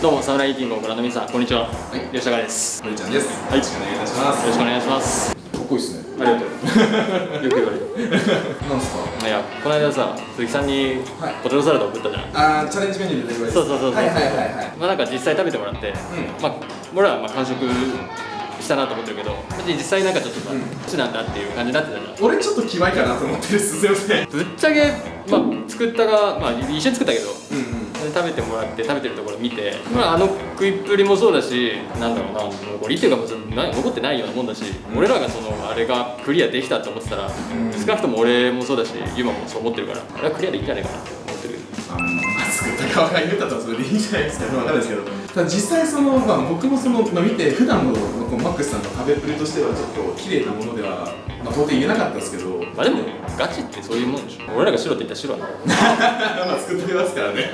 どうもサムライキングをご覧の皆さんこんにちは、はい、吉高です。のりちゃんです。はい。よろしくお願いいたします。よろしくお願いします。かっこいいっすね。ありがとう。よく言われる。なんすか？いやこの間さ鈴木さんにはい。ポテトサラダを送ったじゃん、あーチャレンジメニューでそうそうそうそう。はいはいはいはい。まあなんか実際食べてもらって、まあ俺らはまあ完食したなと思ってるけど実際なんかちょっとさ、うん。こっちなんだっていう感じになってたじゃん。俺ちょっとキワいかなと思ってるす。いません。ぶっちゃけ、まあ、作ったが、まあ、一緒に作ったけどうんうん食べてもらって食べてるところ見て、まあ、あの食いっぷりもそうだしなんだろうな残りっていうかもうな残ってないようなもんだし、うん。俺らがそのあれがクリアできたと思ってたら、ん。少なくとも俺もそうだしユマもそう思ってるからあれはクリアでいいんじゃないかなって思ってるあのまあ作った側が言うたらそれでいいんじゃないですかわかんないですけどただ実際その、まあ、僕もその、まあ、見て普段のこうマックスさんの食べっぷりとしてはちょっと綺麗なものでは、まあ、到底言えなかったですけどまあでもガチってそういうもんでしょ。俺らが白って言ったら白なのまあ作ってますからね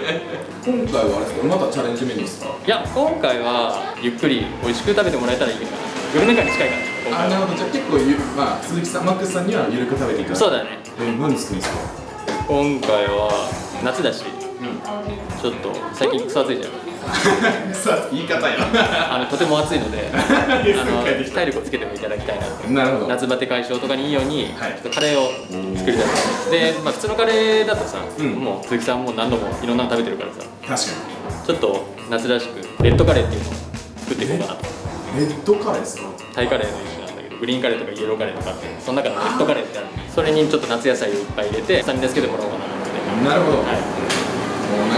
今回はあれですかまたチャレンジメニューですか？いや今回はゆっくり美味しく食べてもらえたらいいかな。グルメ感に近いからあなるほど。じゃあ結構ゆ、まあ、鈴木さんマックスさんにはゆるく食べていくそうだね。え何作るんですか今回は夏だしうんちょっと最近クソ暑いじゃん。言い方やあのとても暑いので あの体力をつけてもいただきたいなとなるほど。夏バテ解消とかにいいように、はい。ちょっとカレーを作りたい。で、まあ、普通のカレーだとさ、うん。もう鈴木さんも何度もいろんなの食べてるからさ確かちょっと夏らしくレッドカレーっていうのを作っていこうかなと。にレッドカレーですか？タイカレーの一種なんだけどグリーンカレーとかイエローカレーとかあってその中のレッドカレーってあるそれにちょっと夏野菜をいっぱい入れて下に助けてもらおうかなと思って、なるほど、はい、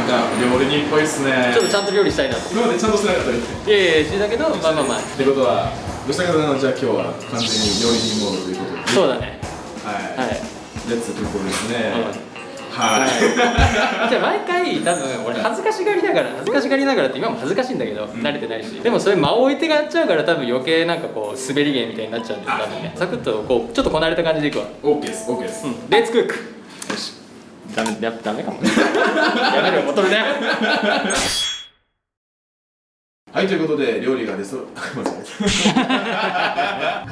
か料理人っぽいっすね。ちょっとちゃんと料理したいなと。今までちゃんとしてなかったですいやいやしだけどまあまあまあ。ってことは吉高さんはじゃあ今日は完全に料理人モードということで。そうだね。はい、はい。レッツということですね、うんはい、じゃあ毎回多分俺恥ずかしがりながら恥ずかしがりながらって今も恥ずかしいんだけど、慣れてないし。でもそれ間を置いてやっちゃうから多分余計なんかこう滑り芸みたいになっちゃうんだよ多分ねサクッとこうちょっとこなれた感じでいくわ。オッケーですオッケーです、うん。レッツクックダメダメかもね。やめろよボトルねはいということで料理が出そ は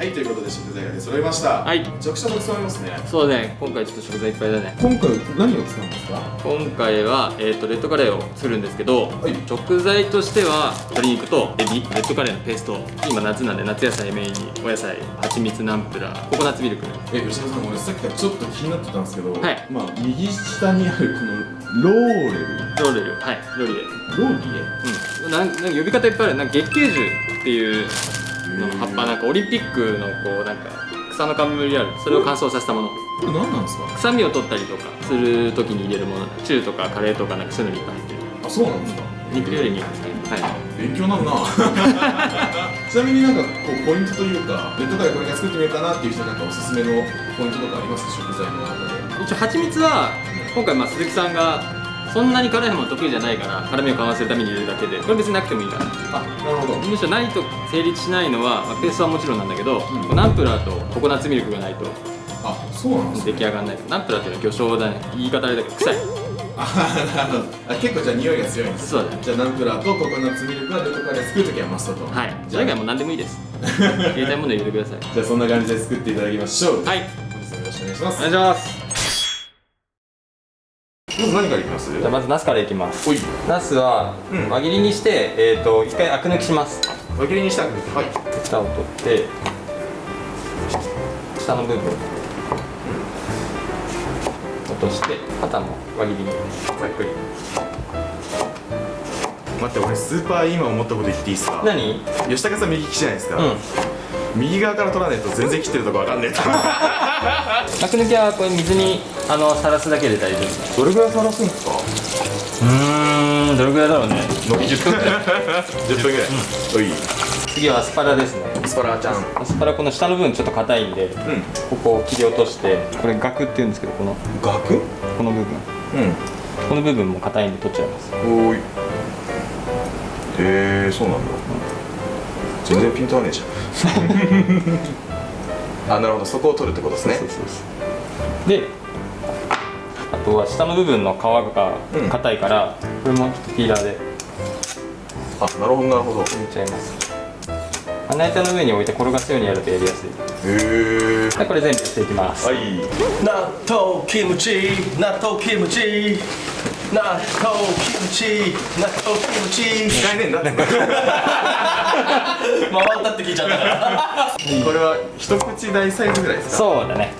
いということで食材が出揃いました。はい。めちゃくちゃたくさんありますね。そうね今回ちょっと食材いっぱいだね。今回何を使うんですか今回は、えー、とレッドカレーを作るんですけど、い。食材としては鶏肉とエビレッドカレーのペースト今夏なんで夏野菜メインにお野菜蜂蜜ナンプラーココナッツミルク。え吉田さん俺さっきからちょっと気になってたんですけど、はい。まあ右下にあるこのローレルローレルはい。ローリエローリうん。なんなんか呼び方いっぱいある。なんか月桂樹っていうの葉っぱ。なんかオリンピックのこうなんか草の冠ある。それを乾燥させたもの。エこれ何なんですか？臭みを取ったりとかする時に入れるもの。チューとかカレーとかなんかそういうのにいっぱい入って。るあそうなんですか？肉料理にはい。勉強になるな。ちなみになんかこうポイントというかレッドカレーこれから作ってみようかなっていう人なんかおすすめのポイントとかありますか？食材の中で。一応蜂蜜は今回まあ鈴木さんがそんなに辛いもの得意じゃないから辛みを緩和するために入れるだけで。これ別になくてもいいから。あなるほど。むしろないと成立しないのは、まあ、ペーストはもちろんなんだけど、うん。ナンプラーとココナッツミルクがないとあそうなんです出ね来上がらないナンプラーっていうのは魚醤だね。言い方あれだけど臭い。あ結構じゃあ匂いが強いんですそうだね。じゃあナンプラーとココナッツミルクはレッドカレー作るときはマストと。はい。じゃあ以外はもう何でもいいです。入れたいもの入れてください。じゃあそんな感じで作っていただきましょう。はい。本日もよろしくお願いします。お願いします。まず何からいきます？じゃあまずナスからいきます。ナスはうん。輪切りにして、えー、と一回アク抜きします。輪切りにしたくはい。蓋を取って下の部分。落として肩も輪切りに。ざっくり。待って俺スーパー今思ったこと言っていいですか？何？吉高さん右利きじゃないですか、うん右側から取らないと全然切ってるとこわかんねえと。アク抜きはこれ水にあのさらすだけで大丈夫。どれぐらいさらすんですか？うーんどれぐらいだろうね。伸び10分ぐらい。10分ぐらい、おい。次はアスパラですね。スパラちゃん。アスパラこの下の部分ちょっと硬いんでうん。ここを切り落としてこれガクっていうんですけどこの。ガク？この部分。うん。この部分も硬いんで取っちゃいます。おーい。へえそうなんだ全然ピント合わねえじゃん。あなるほど。そこを取るってことですね。であとは下の部分の皮が硬いから、これもちょっとピーラーで。あなるほどなるほど。へ入れちゃいます。穴板の上に置いて転がすようにやるとやりやすい。え。はいこれ全部やっていきます、はい。納豆キムチ納豆キムチ納豆キムチ納豆キムチ。使えねえんだ。っ て回ったって聞いちゃったから。これは一口大サイズぐらいですか？そうだね。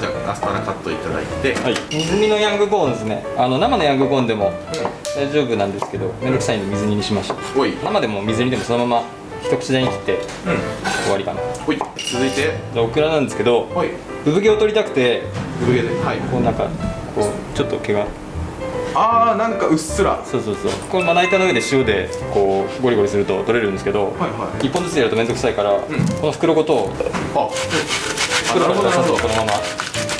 じゃあアスパラカットいただいて。はい。水煮のヤングコーンですね。あの生のヤングコーンでも大丈夫なんですけどめんどくさいんで水煮にしました。おい。生でも水煮でもそのまま一口大に切ってうん。終わりかな。おい。続いて。でオクラなんですけど産毛を取りたくて産毛で。はい。こうなんかこうちょっと毛があーなんかうっすら。そうそうそう。これまな板の上で塩でこうゴリゴリすると取れるんですけど、はいはい。一本ずつやると面倒くさいから、この袋ごとあ袋から出さずこのまま。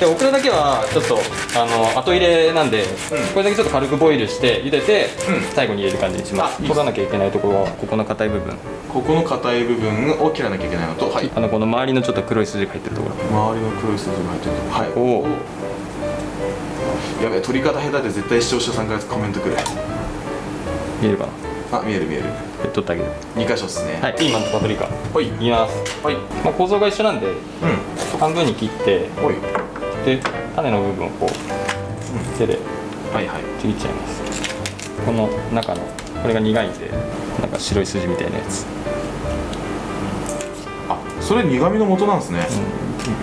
でオクラだけはちょっとあの後入れなんで、これだけちょっと軽くボイルして茹でて、うん。最後に入れる感じにします。取らなきゃいけないところはここの硬い部分。ここの硬い部分を切らなきゃいけないのとはい。あのこの周りのちょっと黒い筋が入ってるところ。周りの黒い筋が入ってるとはい。おやべえ取り方下手で絶対視聴者さんからコメントくる。見えるかな？あ見える見える。で取ってあげる。2箇所っすね。はい。ピーマンとパプリカ。ほい。いきます、はい。まあ、構造が一緒なんでう半分に切ってんほい。で種の部分をこう手ではいはい。ちぎっちゃいます。この中のこれが苦いんでなんか白い筋みたいなやつ、あそれ苦味の元なんですね。へ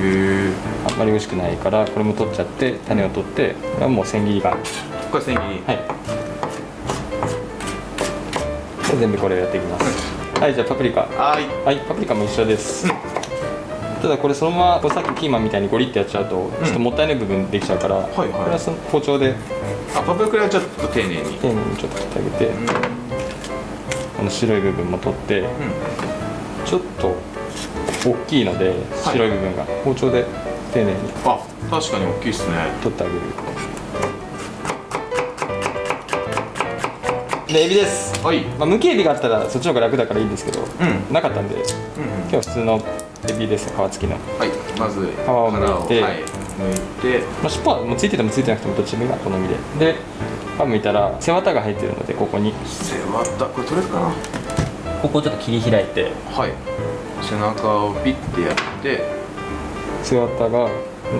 え。あんまり美味しくないからこれも取っちゃって種を取ってこれはもう千切りがこれ千切り。はい。で全部これをやっていきます。はい。じゃあパプリカ。はーい。はいパプリカも一緒です、ただこれそのままさっきピーマンみたいにゴリってやっちゃうとちょっともったいない部分できちゃうから、はいはい。これはその包丁で。あパプリカはちょっと丁寧に。丁寧にちょっと切ってあげて、この白い部分も取って、ちょっと大きいので白い部分が、包丁で丁寧に。あ確かに大きいっすね。取ってあげる。でエビです、はい。まあ、むきエビがあったらそっちの方が楽だからいいんですけど、ん。なかったんでうんうん。今日は普通のエビです皮付きの、はい。まず皮を剥いて。はい、剥いて。まあ、尻尾はもうついててもついてなくてもどっちでもいいが好みで。で皮むいたら背わたが入ってるのでここに。背わたこれ取れるかな？ここをちょっと切り開いて。はい背中をピッてやって。背わたが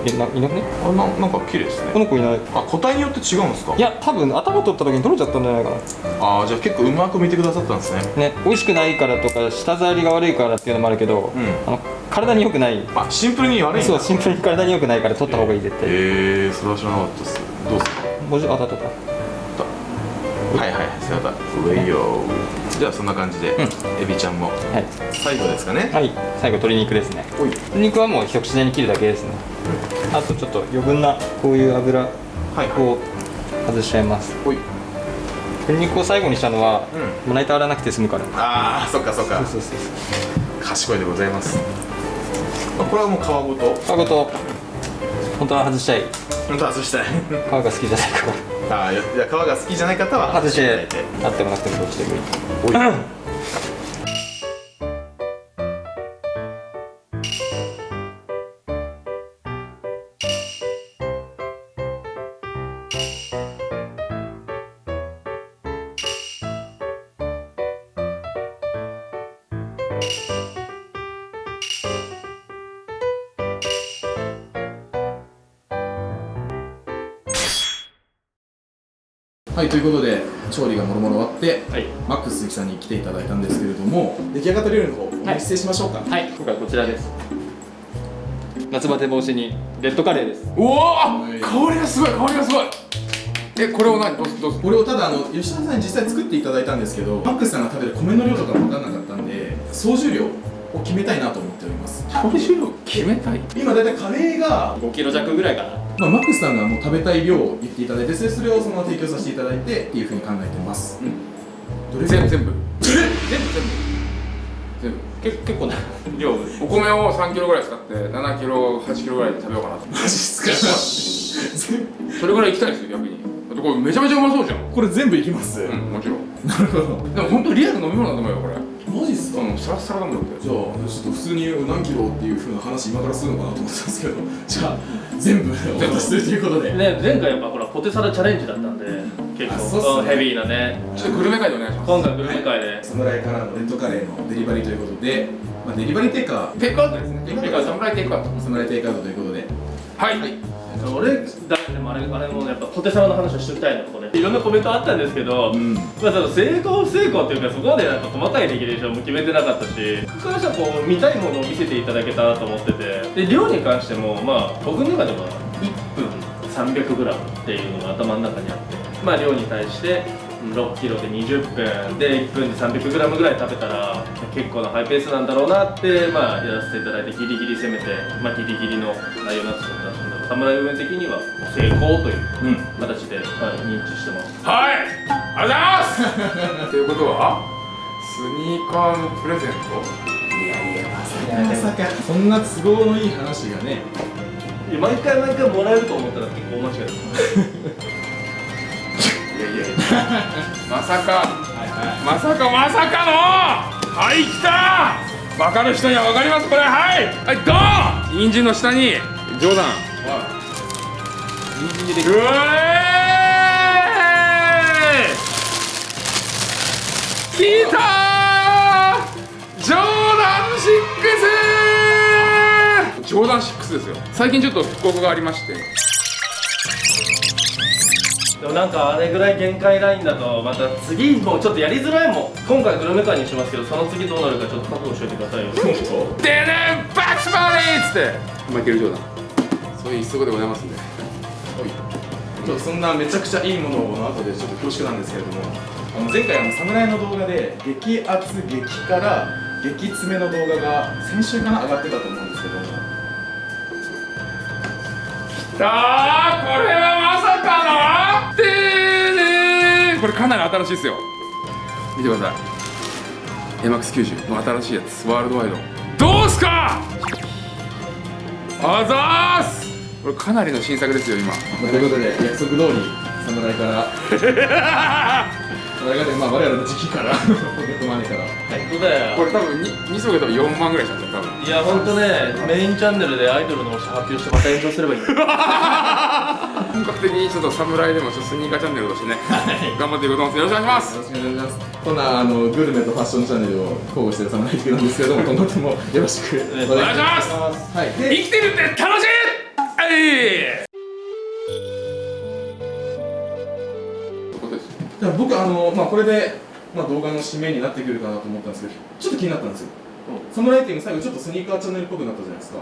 えないなくね？あななんか綺麗ですね。この子いない。あ個体によって違うんですか？いや多分頭取った時に取れちゃったんじゃないかな。あーじゃあ結構うまく見てくださったんですね。ね美味しくないからとか舌触りが悪いからっていうのもあるけど、ん。あの体に良くない。あシンプルに悪いそうシンプルに体に良くないから取った方がいい絶対。へえー、それは知らなかったです。どうですか？もじあだとかはいはい背わた上よ。じゃあそんな感じで、エビちゃんも。はい、最後ですかね。はい、最後鶏肉ですね。鶏肉はもう一口大に切るだけですね。あとちょっと余分なこういう油はいはい。を外しちゃいます。おい。鶏肉を最後にしたのは、うまな板洗わなくて済むから。あーそっかそっか。そうそうそう賢いでございます。あこれはもう皮ごと。皮ごと。本当は外したい。本当は外したい。皮が好きじゃないからあーいや皮が好きじゃない方は外していただいてあってもなくてもどっちでもいい はいということで調理がもろもろ終わって、はい。マックス鈴木さんに来ていただいたんですけれども出来上がった料理の方お見せしましょうか、はい今回こちらです。夏バテ防止にレッドカレーです。おおはい。香りがすごい香りがすごい。えこれを何？どうすどうす？これをただあの吉田さんに実際作っていただいたんですけどマックスさんが食べる米の量とか分からなかったんで総重量を決めたいなと思っております。香り重量決めたい？今だいたいカレーが、5キロ弱ぐらいかなまあ、マックスさんがもう食べたい量を言っていただいてそれそれをそのまま提供させていただいてっていうふうに考えてます、どれ？ぐらい全部。全部全部全部。全部。結結構な量。お米を3キロぐらい使って7キロ8キロぐらいで食べようかなと。マジっすか？それぐらい行きたいですよ逆に。だってこれめちゃめちゃうまそうじゃん。これ全部いきます、うんもちろん。なるほど。でも本当リアル飲み物だと思うよこれマジっすか、うんサラッサラだもんだってじゃあちょっと普通に何キロっていうふうな話今からするのかなと思ってたんですけど。じゃあ全部お 渡しするということで。ね、前回やっぱほらポテサラチャレンジだったんで結あそうっすね。構、うんヘビーなね。ちょっとグルメ会でお願いします。今回グルメ会で。侍からのレッドカレーのデリバリーということで、まあ、デリバリーテイカテイクアウトですね。テイクアウト。テイクアウト。サムライテイクアウト。ー侍テイクアウトということで。はい、はい俺だでもあれあれもやっぱ小手様の話をしておきたいのここで。いろんなコメントあったんですけど、ん。まあその成功不成功っていうかそこまでなんか細かいレギュレーションも決めてなかったし。僕からしたらこう見たいものを見せていただけたなと思っててで量に関してもまあ僕の中では1分 300g っていうのが頭の中にあってまあ量に対して6キロで20分で1分で 300g ぐらい食べたら結構なハイペースなんだろうなってまあやらせていただいてギリギリ攻めてまあギリギリの内容になってしまったんですけどサムライブ的には成功という形で、はい、認知してます。はい。ありがとうございます。ということはスニーカーのプレゼント？まさか。そんな都合のいい話がね。いや毎回毎回もらえると思ったら結構間違いですいやいやいや。まさか。まさかまさかの！はい来た！分かる人には分かりますこれ。はい。はいドー！ン人参の下に冗談人参でうえーい来たー。ジョーダン6ジョーダン6ですよ。最近ちょっと復刻がありまして。でもなんかあれぐらい限界ラインだとまた次もうちょっとやりづらいもん。今回グルメ会にしますけどその次どうなるかちょっと覚悟しておいてくださいよ。でねバックスバディっつって。マイケル・ジョーダンそういう一足でございますんでちょっとそんなめちゃくちゃいいものをの後でちょっと恐縮なんですけれどもあの前回あの侍の動画で激アツ激辛激詰めの動画が先週かな上がってたと思うんですけども。さあこれはまさかのでーねー。これかなり新しいですよ。見てください。MX90 の新しいやつ。ワールドワイド。どうすか？あざーすこれかなりの新作ですよ今。ということで約束通り侍から。侍からまあ我々の時期からポケットマネーから。本当だよ。これ多分 2, 2足で多分4万ぐらいしたんだよ多分。いや本当ねメインチャンネルでアイドルの推し発表してまた炎上すればいい 本格的にちょっと侍でもちょっとスニーカーチャンネルとしてね 頑張っていこうと思いますよろしくお願いします。よろしくお願いします。こんなあのグルメとファッションチャンネルを交互してる侍的なんですけれども今後ともよろしく。お願いします。はい。で生きてるっていじゃあ僕あのまあこれで、まあ、動画の締めになってくるかなと思ったんですけどちょっと気になったんですよ。サムライティング最後ちょっとスニーカーチャンネルっぽくなったじゃないですか、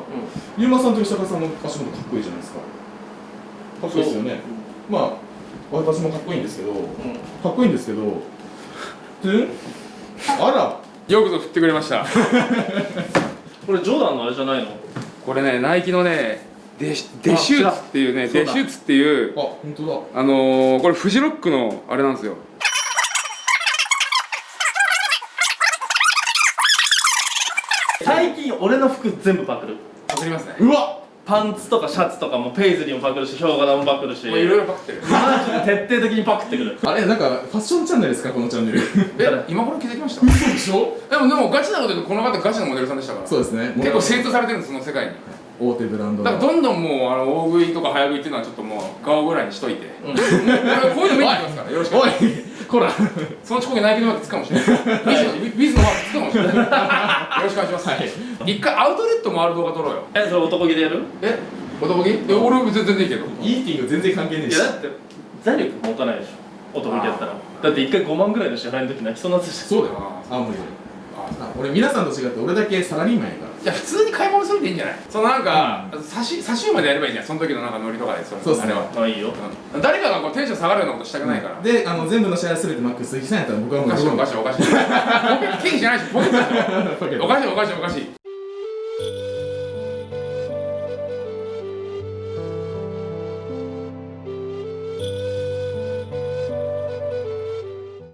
ゆうまさんと吉高さんの足元かっこいいじゃないですか。かっこいいですよね。まあ私もかっこいいんですけど、かっこいいんですけどあら。よくぞ振ってくれました。これジョーダンのあれじゃないの？これねナイキのねデシデシューツっていうねデシューツっていうあ本当だ。あのー、これフジロックのあれなんですよ。最近俺の服全部パクる。わかりますね。うわパンツとかシャツとかもペイズリーもパクるしヒョウ柄もパクるし。もういろいろパクってる。マジで徹底的にパクってくる。あれなんかファッションチャンネルですかこのチャンネル。え今頃気づきました？嘘でしょ？でもでもガチなこと言うとこの方ガチのモデルさんでしたから。そうですね。結構精通されてるんですその世界に。大手ブランドの。だからどんどんもうあの大食いとか早食いっていうのはちょっともう顔ぐらいにしといて、もうこういうの見てきますからよろしく。おい。こら。その遅刻ナイキのマークつくかもしれない。ビズのビズのマークつくかもしれない。よろしくお願いします。一回アウトレット回る動画撮ろうよ。えそれ男気でやる？え、男気？え、俺全然いいけど。イーティング全然関係ねえしいやだって財力持たないでしょ男気やったらだって一回5万ぐらいの支払いの時泣きそうになってたしそうだよあ無理俺皆さんと違って俺だけサラリーマンやからじゃあ普通に買い物するでいいんじゃない？そのなんか、差し差し馬でやればいいじゃん。その時のなんかノリとかでそれそうっすねあれは。まあいいようん誰かがこうテンション下がるようなことしたくないから。であの全部の試合すべてマックス鈴木さんやったら僕はもうおかしいおかしいおかしい。ポケット経費じゃないし ポケットでしょ。おかしいおかしいおかしい。